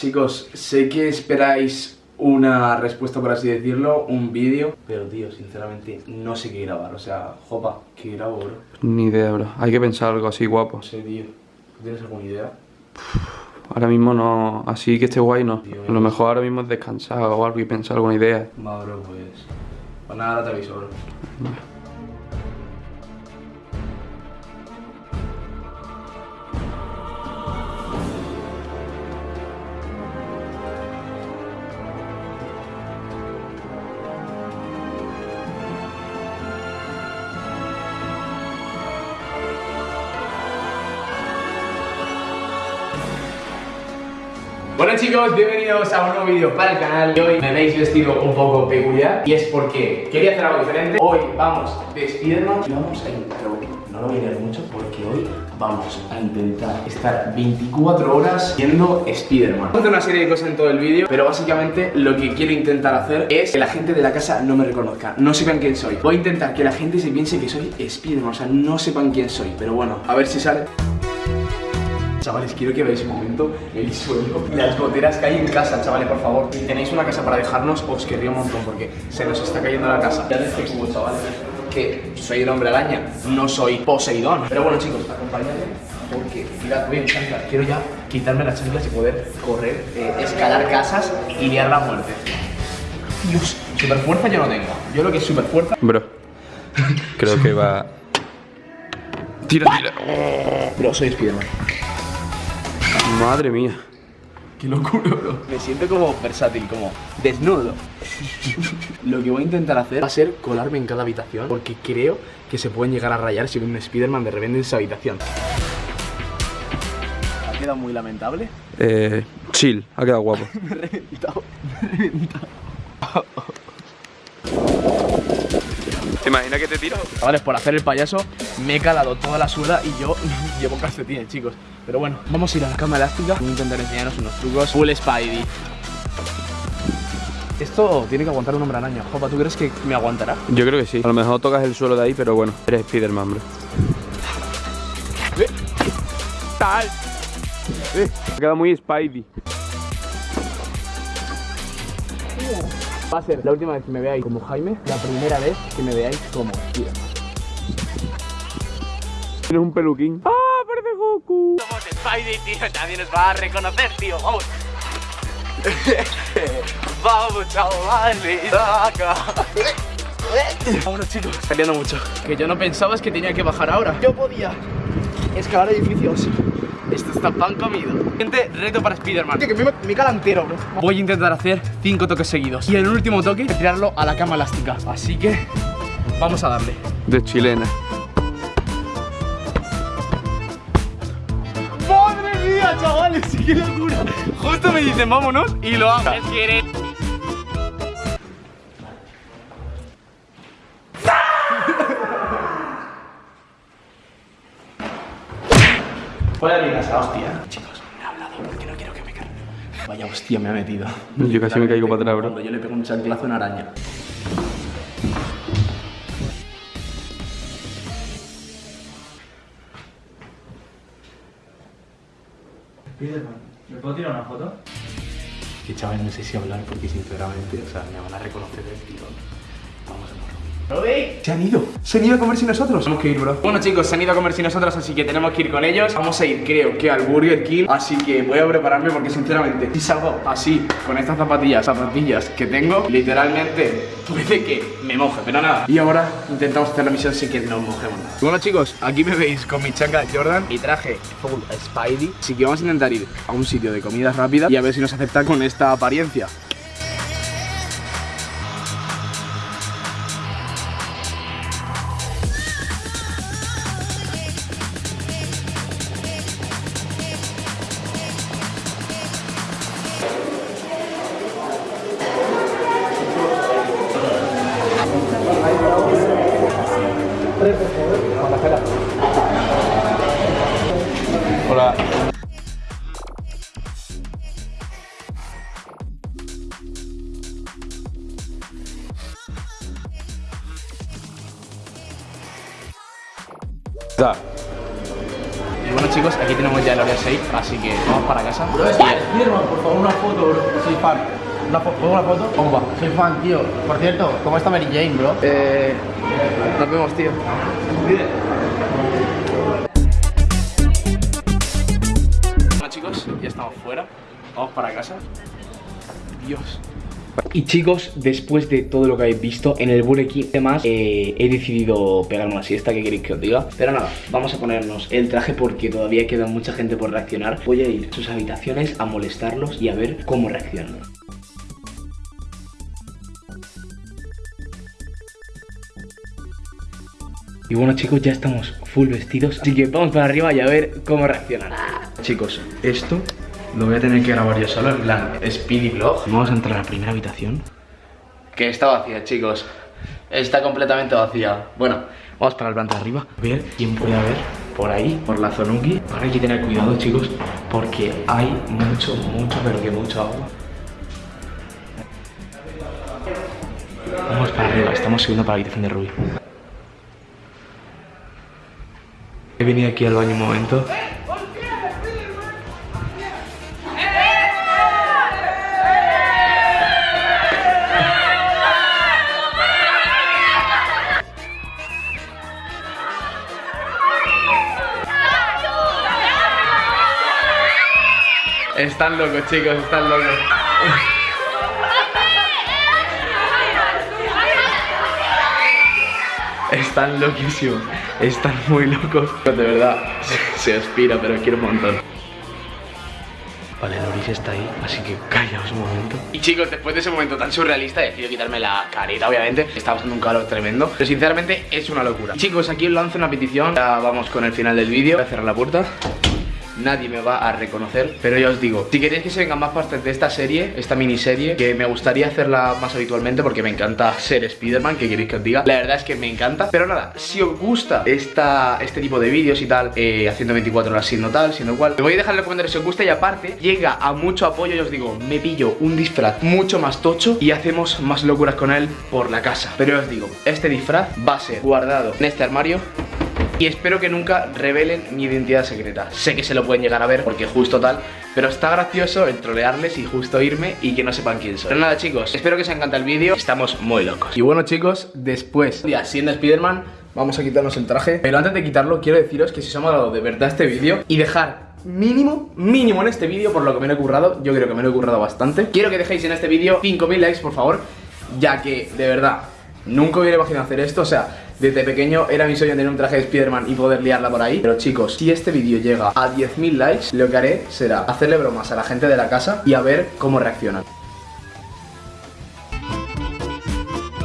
Chicos, sé que esperáis una respuesta, por así decirlo, un vídeo. Pero, tío, sinceramente, no sé qué grabar. O sea, jopa, ¿qué grabo, bro? Ni idea, bro. Hay que pensar algo así guapo. No sé, tío. ¿Tienes alguna idea? Ahora mismo no. Así que esté guay, no. Tío, A lo mejor ahora mismo es descansar o algo y pensar alguna idea. Va, bro, pues... Pues nada, ahora te aviso, bro. Bueno chicos, bienvenidos a un nuevo vídeo para el canal y hoy. Me veis vestido un poco peculiar y es porque quería hacer algo diferente. Hoy vamos de Spiderman y vamos a intentar, no lo voy a leer mucho porque hoy vamos a intentar estar 24 horas siendo Spiderman. Vamos a hacer una serie de cosas en todo el vídeo, pero básicamente lo que quiero intentar hacer es que la gente de la casa no me reconozca, no sepan quién soy. Voy a intentar que la gente se piense que soy Spiderman, o sea, no sepan quién soy, pero bueno, a ver si sale Chavales, quiero que veáis un momento el suelo y las goteras que hay en casa, chavales, por favor. Si tenéis una casa para dejarnos, os querría un montón porque se nos está cayendo la casa. Ya este cubo, chavales, que soy el hombre araña, no soy Poseidón. Pero bueno, chicos, acompañadme porque, mirad, voy en chanclas. Quiero ya quitarme las chanclas y poder correr, eh, escalar casas y liar la muerte. Dios, super fuerza yo no tengo. Yo lo que es super fuerza. Bro. Creo que va. Tira, tira. Pero soy Spiderman. Madre mía. Qué locura, bro. Me siento como versátil, como desnudo. Lo que voy a intentar hacer va a ser colarme en cada habitación porque creo que se pueden llegar a rayar si un Spider-Man de repente en esa habitación. Ha quedado muy lamentable. Eh. Chill, ha quedado guapo. Me he reventado, me he reventado. ¿Te imaginas que te tiro? Chavales, por hacer el payaso me he calado toda la suela y yo llevo calcetines, chicos. Pero bueno, vamos a ir a la cama elástica. Voy a intentar enseñaros unos trucos. Full Spidey. Esto tiene que aguantar un hombre araña. Jopa, ¿tú crees que me aguantará? Yo creo que sí. A lo mejor tocas el suelo de ahí, pero bueno, eres Spiderman, bro. Tal. Eh, ha quedado muy Spidey. Va a ser la última vez que me veáis como Jaime, la primera vez que me veáis como Spiderman. Tienes un peluquín. ¡Ah, Spidey, tío, nadie nos va a reconocer, tío, vamos. vamos, chavales, acá. Vámonos chicos, saliendo mucho. Que yo no pensaba es que tenía que bajar ahora. Yo podía escalar edificios. Esto está pan comido. Gente, reto para Spiderman. Que me, me cala entero, bro. Voy a intentar hacer 5 toques seguidos. Y en el último toque, tirarlo a la cama elástica. Así que vamos a darle. De chilena. ¡Qué locura! Justo me dicen vámonos y lo hago. Fuera de mi casa, hostia. Chicos, me ha hablado porque no quiero que me cargue. Vaya hostia me ha metido. Yo casi me caigo para atrás, bro. Cuando yo le pego un chanclazo a una araña. ¿Me puedo tirar una foto? Que chaval, no sé si hablar porque sinceramente, o sea, me van a reconocer del tirón. Vamos a morro. Se han ido, se han ido a comer sin nosotros. Tenemos que ir, bro. Bueno, chicos, se han ido a comer sin nosotros, así que tenemos que ir con ellos. Vamos a ir, creo que al Burger King. Así que voy a prepararme porque, sinceramente, si salgo así, con estas zapatillas, zapatillas que tengo, literalmente puede que me moje, pero nada. Y ahora intentamos hacer la misión sin que nos mojemos nada. Bueno, chicos, aquí me veis con mi chancla Jordan y traje full Spidey. Así que vamos a intentar ir a un sitio de comida rápida y a ver si nos aceptan con esta apariencia. Y bueno chicos, aquí tenemos ya el Oreo 6, así que vamos para casa. Spiderman, por favor, una foto, bro. Soy fan. Una fo- ¿Pongo una foto? ¿Cómo va? Soy fan, tío. Por cierto, ¿cómo está Mary Jane, bro? Eh, nos vemos, tío. Bueno chicos, ya estamos fuera. Vamos para casa. Dios. Y chicos, después de todo lo que habéis visto en el Burger King y demás, eh, he decidido pegarme una siesta, ¿qué queréis que os diga? Pero nada, vamos a ponernos el traje porque todavía queda mucha gente por reaccionar. Voy a ir a sus habitaciones a molestarlos y a ver cómo reaccionan. Y bueno chicos, ya estamos full vestidos Así que vamos para arriba y a ver cómo reaccionan Chicos, esto lo voy a tener que grabar yo solo En plan, speedy vlog. Vamos a entrar a la primera habitación. Que está vacía chicos. Está completamente vacía. Bueno, vamos para el planta de arriba. Ver quién puede haber por ahí, por la zonuki Ahora hay que tener cuidado chicos Porque hay mucho, mucho, pero que mucho agua. Vamos para arriba, estamos subiendo para la habitación de Ruby He venido aquí al baño un momento. Están locos, chicos, están locos. Están loquísimos, están muy locos. De verdad, se aspira, pero quiero un montón. Vale, Loris está ahí, así que callaos un momento. Y chicos, después de ese momento tan surrealista, he decidido quitarme la careta, obviamente. Está pasando un calor tremendo, pero sinceramente es una locura. Chicos, aquí os lanzo una petición. Ya vamos con el final del vídeo. Voy a cerrar la puerta nadie me va a reconocer Pero ya os digo, si queréis que se vengan más partes de esta serie, esta miniserie Que me gustaría hacerla más habitualmente porque me encanta ser Spider-Man, que queréis que os diga La verdad es que me encanta Pero nada, si os gusta esta, este tipo de vídeos y tal eh, Haciendo 24 horas siendo tal, siendo cual Me voy a dejar en los comentarios si os gusta y aparte Llega a mucho apoyo y os digo, me pillo un disfraz mucho más tocho Y hacemos más locuras con él por la casa. Pero ya os digo, este disfraz va a ser guardado en este armario y espero que nunca revelen mi identidad secreta. Sé que se lo pueden llegar a ver porque justo tal, pero está gracioso el trolearles y justo irme y que no sepan quién soy. Pero nada chicos, espero que os encante el vídeo, estamos muy locos. Y bueno chicos, después, ya siendo Spider-Man, vamos a quitarnos el traje. Pero antes de quitarlo, quiero deciros que si os ha molado de verdad este vídeo y dejar mínimo, mínimo en este vídeo por lo que me lo he currado, yo creo que me lo he currado bastante. Quiero que dejéis en este vídeo 5.000 likes por favor, ya que de verdad Nunca hubiera imaginado hacer esto, o sea, desde pequeño era mi sueño tener un traje de Spider-Man y poder liarla por ahí. Pero chicos, si este vídeo llega a 10.000 likes, lo que haré será hacerle bromas a la gente de la casa y a ver cómo reaccionan